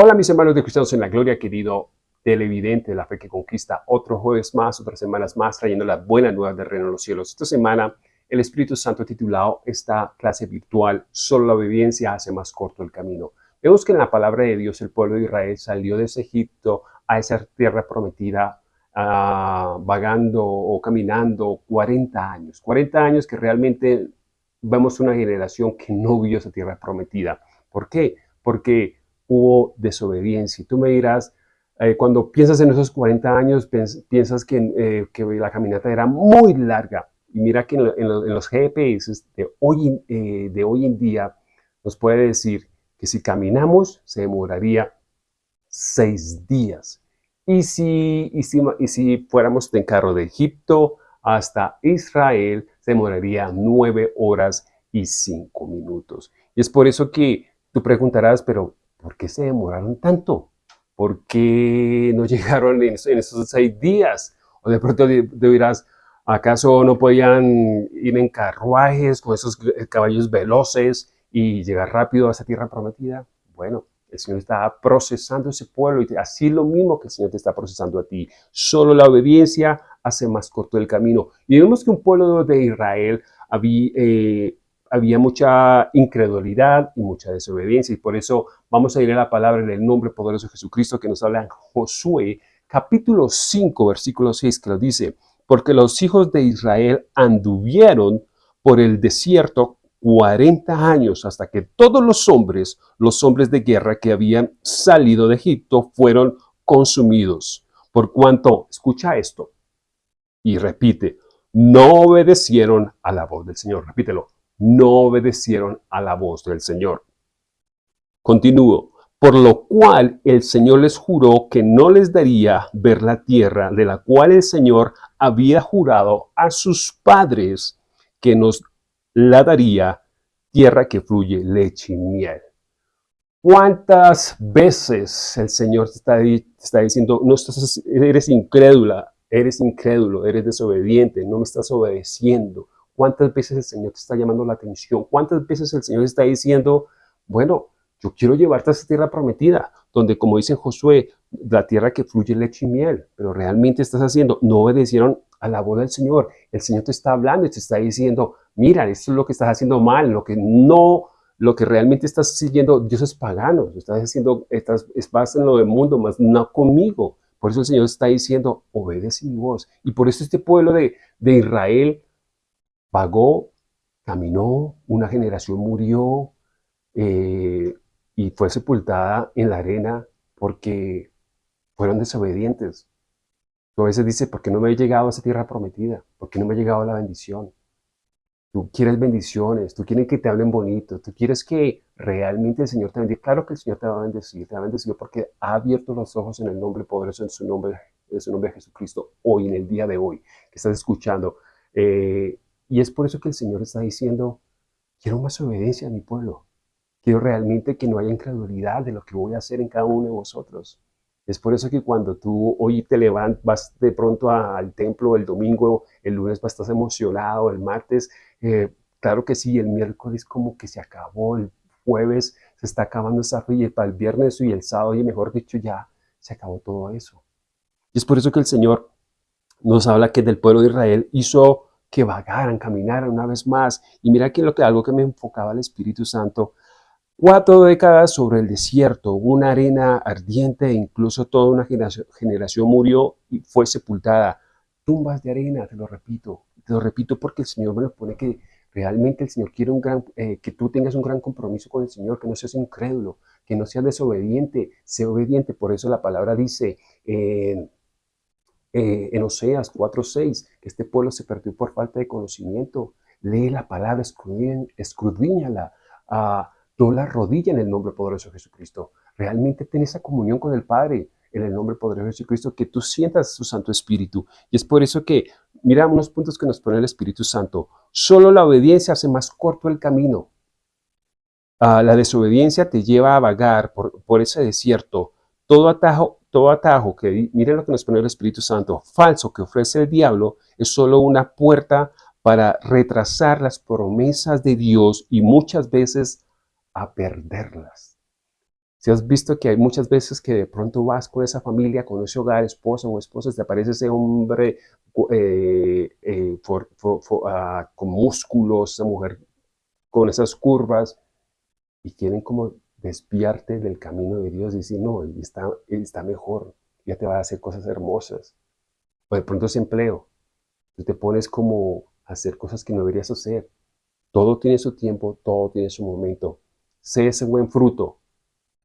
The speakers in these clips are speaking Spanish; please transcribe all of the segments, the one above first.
Hola mis hermanos de Cristianos en la Gloria, querido televidente de la fe que conquista, otro jueves más, otras semanas más, trayendo las buenas nuevas del reino de los cielos. Esta semana el Espíritu Santo ha titulado esta clase virtual, Solo la obediencia hace más corto el camino. Vemos que en la palabra de Dios el pueblo de Israel salió de ese Egipto a esa tierra prometida, uh, vagando o caminando 40 años. 40 años que realmente vemos una generación que no vio esa tierra prometida. ¿Por qué? Porque hubo desobediencia. Tú me dirás, eh, cuando piensas en esos 40 años, piensas eh, que, la caminata era muy larga. Y mira que en, los GPS de hoy, eh, de hoy en día nos puede decir que si caminamos se demoraría seis días. Y si, y si, y si fuéramos en carro de Egipto hasta Israel, se demoraría nueve horas y cinco minutos. Y es por eso que tú preguntarás, pero ¿por qué se demoraron tanto? ¿Por qué no llegaron en, esos seis días? O de pronto dirás, ¿acaso no podían ir en carruajes con esos caballos veloces y llegar rápido a esa tierra prometida? Bueno, el Señor está procesando ese pueblo y así lo mismo que el Señor te está procesando a ti. Solo la obediencia hace más corto el camino. Y vemos que un pueblo de Israel había, eh, había mucha incredulidad y mucha desobediencia. Y por eso vamos a ir a la palabra en el nombre poderoso de Jesucristo que nos habla en Josué, capítulo 5, versículo 6, que lo dice, porque los hijos de Israel anduvieron por el desierto 40 años hasta que todos los hombres, los hombres de guerra que habían salido de Egipto, fueron consumidos. Por cuanto, escucha esto y repite, no obedecieron a la voz del Señor. Repítelo, no obedecieron a la voz del Señor. Continúo. Por lo cual el Señor les juró que no les daría ver la tierra de la cual el Señor había jurado a sus padres que nos la daría, tierra que fluye leche y miel. ¿Cuántas veces el Señor está, está diciendo, no estás, eres incrédula, eres incrédulo, eres desobediente, no me estás obedeciendo? ¿Cuántas veces el Señor te está llamando la atención? ¿Cuántas veces el Señor está diciendo, bueno, yo quiero llevarte a esa tierra prometida, donde como dice Josué, la tierra que fluye leche y miel, pero realmente estás haciendo, no obedecieron a la voz del Señor. El Señor te está hablando y te está diciendo, mira, esto es lo que estás haciendo mal, lo que no, lo que realmente estás siguiendo, Dios es pagano, estás haciendo, estás, estás en lo del mundo, más no conmigo. Por eso el Señor está diciendo, obedece mi voz. Y por eso este pueblo de, de Israel Vagó, caminó, una generación murió eh, y fue sepultada en la arena porque fueron desobedientes. Tú a veces dices, ¿por qué no me he llegado a esa tierra prometida? ¿Por qué no me ha llegado la bendición? Tú quieres bendiciones, tú quieres que te hablen bonito, tú quieres que realmente el Señor te bendiga. Claro que el Señor te va a bendecir, te va a bendecir porque ha abierto los ojos en el nombre poderoso, en su nombre, en su nombre de Jesucristo, hoy, en el día de hoy, que estás escuchando. Eh, y es por eso que el Señor está diciendo, quiero más obediencia a mi pueblo. Quiero realmente que no haya incredulidad de lo que voy a hacer en cada uno de vosotros. Es por eso que cuando tú hoy te levantas, vas de pronto al templo el domingo, el lunes vas, estás emocionado, el martes, eh, claro que sí, el miércoles como que se acabó, el jueves se está acabando esa fe para el viernes y el sábado, y mejor dicho, ya se acabó todo eso. Y es por eso que el Señor nos habla que del pueblo de Israel hizo que vagaran, caminaran una vez más. Y mira que, lo que algo que me enfocaba el Espíritu Santo, cuatro décadas sobre el desierto, una arena ardiente, e incluso toda una generación, murió y fue sepultada. Tumbas de arena, te lo repito, te lo repito porque el Señor me lo pone que realmente el Señor quiere un gran, eh, que tú tengas un gran compromiso con el Señor, que no seas incrédulo, que no seas desobediente, sé obediente. Por eso la palabra dice, eh, en Oseas 4.6, que este pueblo se perdió por falta de conocimiento. Lee la palabra, escudriñala, uh, la rodilla en el nombre poderoso de Jesucristo. Realmente ten esa comunión con el Padre en el nombre poderoso de Jesucristo, que tú sientas su Santo Espíritu. Y es por eso que, mira unos puntos que nos pone el Espíritu Santo. Solo la obediencia hace más corto el camino. Uh, la desobediencia te lleva a vagar por, por ese desierto. Todo atajo todo atajo que, miren lo que nos pone el Espíritu Santo, falso que ofrece el diablo, es solo una puerta para retrasar las promesas de Dios y muchas veces a perderlas. Si has visto que hay muchas veces que de pronto vas con esa familia, con ese hogar, esposa o esposa, te aparece ese hombre eh, eh, ah, con músculos, esa mujer con esas curvas, y quieren como desviarte del camino de Dios y decir, no, está, está mejor, ya te va a hacer cosas hermosas. O de pronto ese empleo, te pones como a hacer cosas que no deberías hacer. Todo tiene su tiempo, todo tiene su momento. Sé ese buen fruto,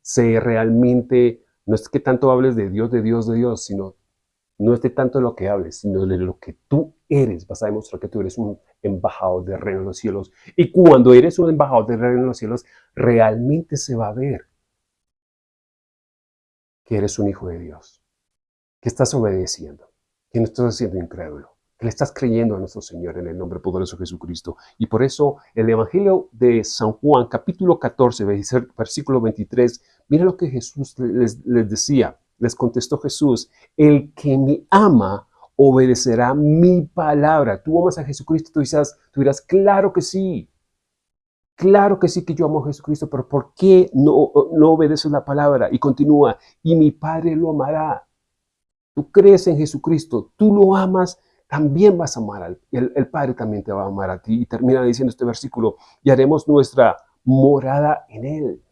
sé realmente, no es que tanto hables de Dios, de Dios, de Dios, sino no es de tanto lo que hables, sino de lo que tú eres. Vas a demostrar que tú eres un embajador del reino de los cielos. Y cuando eres un embajador del reino de los cielos, realmente se va a ver que eres un hijo de Dios, que estás obedeciendo, que no estás siendo incrédulo, que le estás creyendo a nuestro Señor en el nombre poderoso de Jesucristo. Y por eso el Evangelio de San Juan, capítulo 14, versículo 23, mira lo que Jesús les, les decía. Les contestó Jesús, el que me ama obedecerá mi palabra. Tú amas a Jesucristo, tú dirás, tú dirás, claro que sí. Claro que sí que yo amo a Jesucristo, pero ¿por qué no, no obedeces la palabra? Y continúa, y mi Padre lo amará. Tú crees en Jesucristo, tú lo amas, también vas a amar al el, el Padre también te va a amar a ti. Y termina diciendo este versículo, y haremos nuestra morada en Él.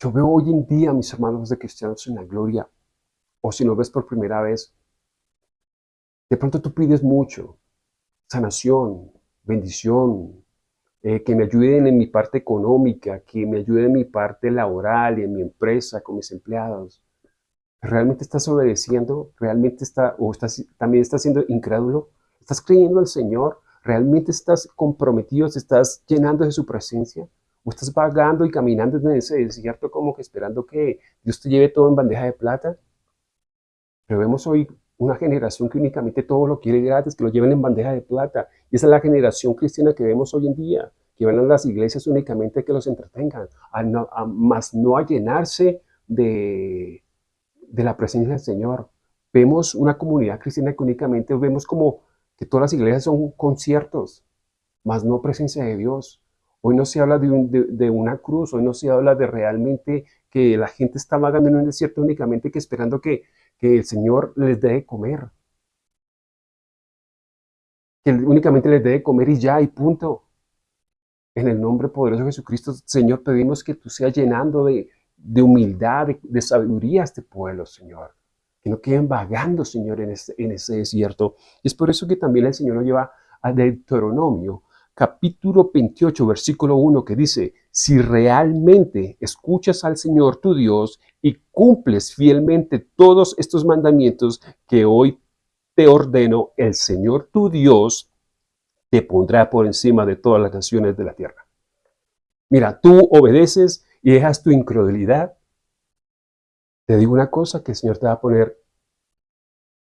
Yo veo hoy en día, mis hermanos de cristianos en la gloria, o si lo ves por primera vez, de pronto tú pides mucho, sanación, bendición, eh, que me ayuden en mi parte económica, que me ayuden en mi parte laboral en mi empresa, con mis empleados. ¿Realmente estás obedeciendo? ¿Realmente está, o estás, también estás siendo incrédulo? ¿Estás creyendo al Señor? ¿Realmente estás comprometido? ¿Te estás llenando de su presencia? ¿O estás vagando y caminando en ese desierto como que esperando que Dios te lleve todo en bandeja de plata? Pero vemos hoy una generación que únicamente todo lo quiere gratis, que lo lleven en bandeja de plata. Y esa es la generación cristiana que vemos hoy en día, que van a las iglesias únicamente que los entretengan, a más no a llenarse de, de la presencia del Señor. Vemos una comunidad cristiana que únicamente vemos como que todas las iglesias son conciertos, más no presencia de Dios. Hoy no se habla de, una cruz, hoy no se habla de realmente que la gente está vagando en un desierto únicamente que esperando que, el Señor les dé de comer. Que únicamente les dé de comer y ya, y punto. En el nombre poderoso de Jesucristo, Señor, pedimos que tú seas llenando de, humildad, de, sabiduría a este pueblo, Señor. Que no queden vagando, Señor, en ese, en ese desierto. Es por eso que también el Señor nos lleva a Deuteronomio, capítulo 28, versículo 1, que dice, si realmente escuchas al Señor tu Dios y cumples fielmente todos estos mandamientos que hoy te ordeno, el Señor tu Dios te pondrá por encima de todas las naciones de la tierra. Mira, tú obedeces y dejas tu incredulidad. Te digo una cosa, que el Señor te va a poner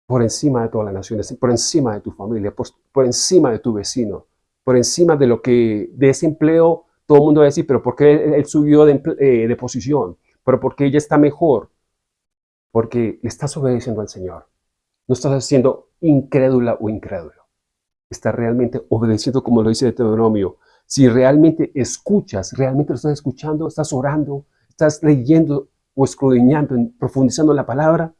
por encima de todas las naciones, por encima de tu familia, por, por encima de tu vecino, por encima de lo que, de ese empleo, todo el mundo va a decir, pero ¿por qué él, subió de, eh, de, posición? ¿Pero por qué ella está mejor? Porque le estás obedeciendo al Señor. No estás siendo incrédula o incrédulo. Estás realmente obedeciendo como lo dice Deuteronomio. Si realmente escuchas, realmente lo estás escuchando, estás orando, estás leyendo o escudriñando, profundizando la palabra,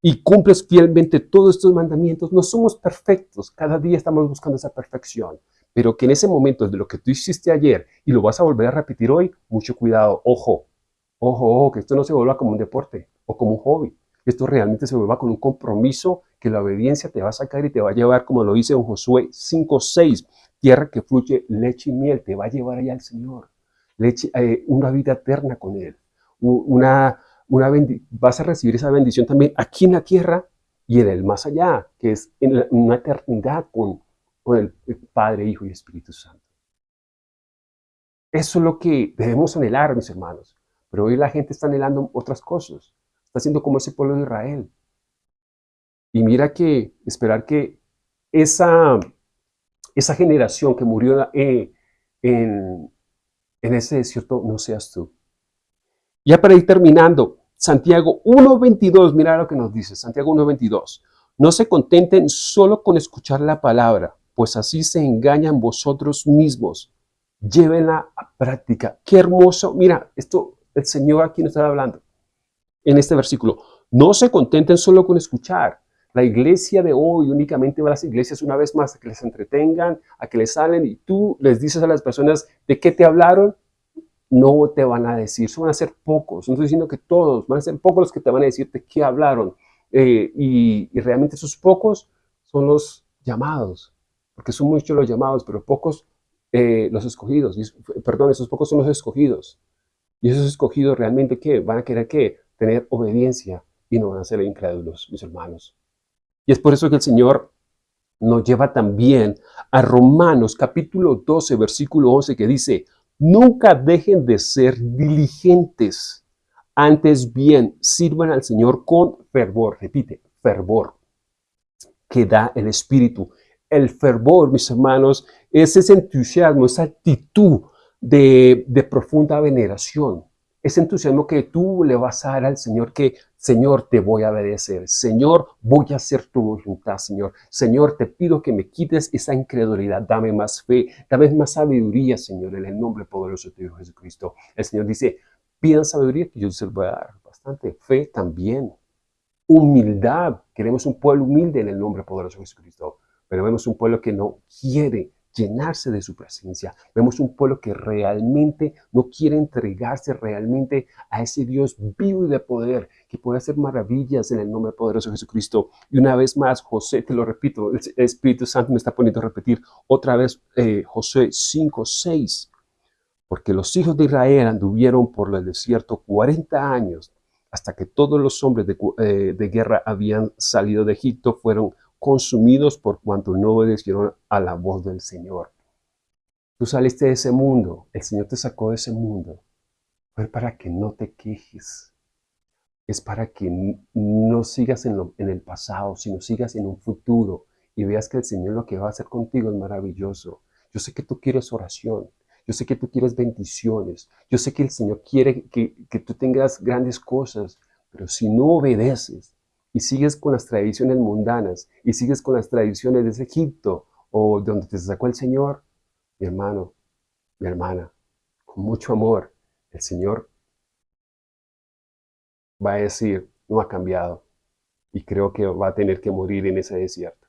y cumples fielmente todos estos mandamientos, no somos perfectos, cada día estamos buscando esa perfección, pero que en ese momento de lo que tú hiciste ayer y lo vas a volver a repetir hoy, mucho cuidado, ojo, ojo, ojo, que esto no se vuelva como un deporte o como un hobby, esto realmente se vuelva con un compromiso que la obediencia te va a sacar y te va a llevar, como lo dice en Josué 5.6, tierra que fluye leche y miel, te va a llevar allá al Señor, leche, eh, una vida eterna con Él, una una vas a recibir esa bendición también aquí en la tierra y en el más allá, que es en una eternidad con, con el Padre, Hijo y Espíritu Santo. Eso es lo que debemos anhelar, mis hermanos. Pero hoy la gente está anhelando otras cosas. Está haciendo como ese pueblo de Israel. Y mira que esperar que esa, esa generación que murió eh, en, en ese desierto no seas tú. Ya para ir terminando, Santiago 1.22, mira lo que nos dice, Santiago 1.22. No se contenten solo con escuchar la palabra, pues así se engañan vosotros mismos. Llévenla a práctica. Qué hermoso. Mira, esto el Señor aquí nos está hablando en este versículo. No se contenten solo con escuchar. La iglesia de hoy únicamente va a las iglesias una vez más a que les entretengan, a que les salen y tú les dices a las personas de qué te hablaron, no te van a decir, son van a ser pocos, no estoy diciendo que todos, van a ser pocos los que te van a decir de qué hablaron. Eh, y, realmente esos pocos son los llamados, porque son muchos los llamados, pero pocos eh, los escogidos, perdón, esos pocos son los escogidos. Y esos escogidos realmente, ¿qué? Van a querer, ¿qué? Tener obediencia y no van a ser incrédulos, mis hermanos. Y es por eso que el Señor nos lleva también a Romanos capítulo 12, versículo 11, que dice, nunca dejen de ser diligentes, antes bien sirvan al Señor con fervor, repite, fervor, que da el Espíritu. El fervor, mis hermanos, es ese entusiasmo, esa actitud de, de profunda veneración, ese entusiasmo que tú le vas a dar al Señor que Señor, te voy a obedecer. Señor, voy a hacer tu voluntad, Señor. Señor, te pido que me quites esa incredulidad. Dame más fe, dame más sabiduría, Señor, en el nombre poderoso de Dios Jesucristo. El Señor dice, pidan sabiduría que yo se voy a dar. Bastante fe también. Humildad. Queremos un pueblo humilde en el nombre poderoso de Jesucristo. Pero vemos un pueblo que no quiere llenarse de su presencia. Vemos un pueblo que realmente no quiere entregarse realmente a ese Dios vivo y de poder que puede hacer maravillas en el nombre poderoso de Jesucristo. Y una vez más, José, te lo repito, el Espíritu Santo me está poniendo a repetir otra vez eh, José 5, 6. Porque los hijos de Israel anduvieron por el desierto 40 años hasta que todos los hombres de, eh, de guerra habían salido de Egipto, fueron consumidos por cuanto no obedecieron a la voz del Señor. Tú saliste de ese mundo, el Señor te sacó de ese mundo. Fue para que no te quejes. Es para que no sigas en, en el pasado, sino sigas en un futuro y veas que el Señor lo que va a hacer contigo es maravilloso. Yo sé que tú quieres oración. Yo sé que tú quieres bendiciones. Yo sé que el Señor quiere que tú tengas grandes cosas. Pero si no obedeces, y sigues con las tradiciones mundanas y sigues con las tradiciones de ese Egipto o de donde te sacó el Señor, mi hermano, mi hermana, con mucho amor, el Señor va a decir, no ha cambiado y creo que va a tener que morir en ese desierto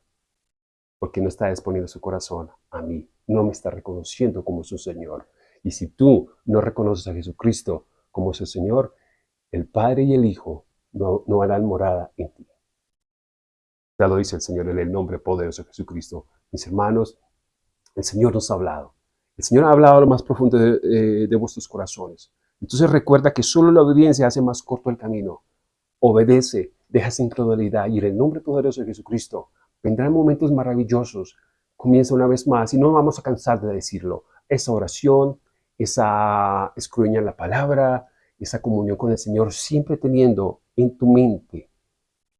porque no está disponiendo su corazón a mí, no me está reconociendo como su Señor. Y si tú no reconoces a Jesucristo como su Señor, el Padre y el Hijo no, no harán morada en ti. Ya lo dice el Señor en el nombre poderoso de Jesucristo. Mis hermanos, el Señor nos ha hablado. El Señor ha hablado a lo más profundo de, de vuestros corazones. Entonces recuerda que solo la obediencia hace más corto el camino. Obedece, deja esa incredulidad y en el nombre poderoso de Jesucristo vendrán momentos maravillosos. Comienza una vez más y no vamos a cansar de decirlo. Esa oración, esa escruña en la palabra, esa comunión con el Señor, siempre teniendo en tu mente,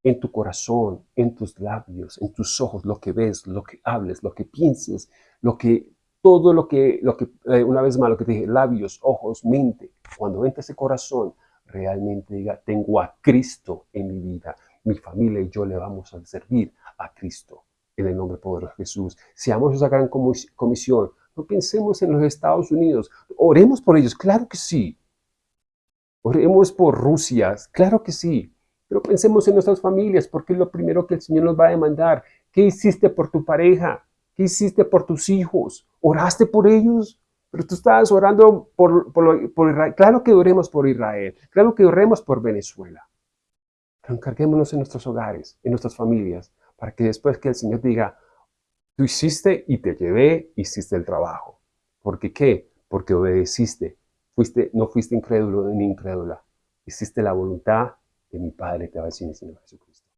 en tu corazón, en tus labios, en tus ojos, lo que ves, lo que hables, lo que pienses, lo que, todo lo que, lo que eh, una vez más, lo que te dije, labios, ojos, mente, cuando entra ese corazón, realmente diga, tengo a Cristo en mi vida, mi familia y yo le vamos a servir a Cristo en el nombre poderoso de Jesús. Seamos esa gran comisión. No pensemos en los Estados Unidos. Oremos por ellos, claro que sí. Oremos por Rusia, claro que sí, pero pensemos en nuestras familias, porque es lo primero que el Señor nos va a demandar. ¿Qué hiciste por tu pareja? ¿Qué hiciste por tus hijos? ¿Oraste por ellos? Pero tú estabas orando por, Israel. Claro que oremos por Israel, claro que oremos por Venezuela. Pero encarguémonos en nuestros hogares, en nuestras familias, para que después que el Señor diga, tú hiciste y te llevé, hiciste el trabajo. ¿Por qué qué? Porque obedeciste, Fuiste, no fuiste incrédulo ni incrédula. Hiciste la voluntad de mi Padre, te va a decir el Señor Jesucristo.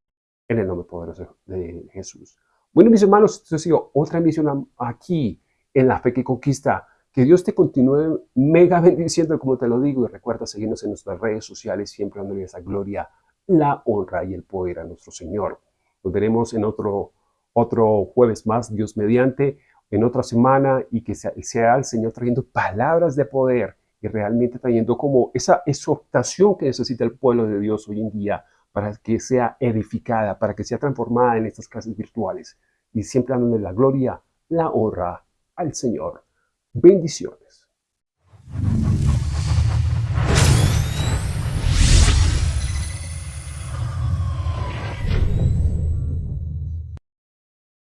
En el nombre poderoso de Jesús. Bueno, mis hermanos, esto ha sido otra misión aquí en la fe que conquista. Que Dios te continúe mega bendiciendo, como te lo digo, y recuerda seguirnos en nuestras redes sociales, siempre dándole esa gloria, la honra y el poder a nuestro Señor. Nos veremos en otro, otro jueves más, Dios mediante, en otra semana, y que sea, sea el Señor trayendo palabras de poder realmente trayendo como esa exhortación que necesita el pueblo de Dios hoy en día para que sea edificada, para que sea transformada en estas clases virtuales y siempre dándole la gloria, la honra al Señor. Bendiciones.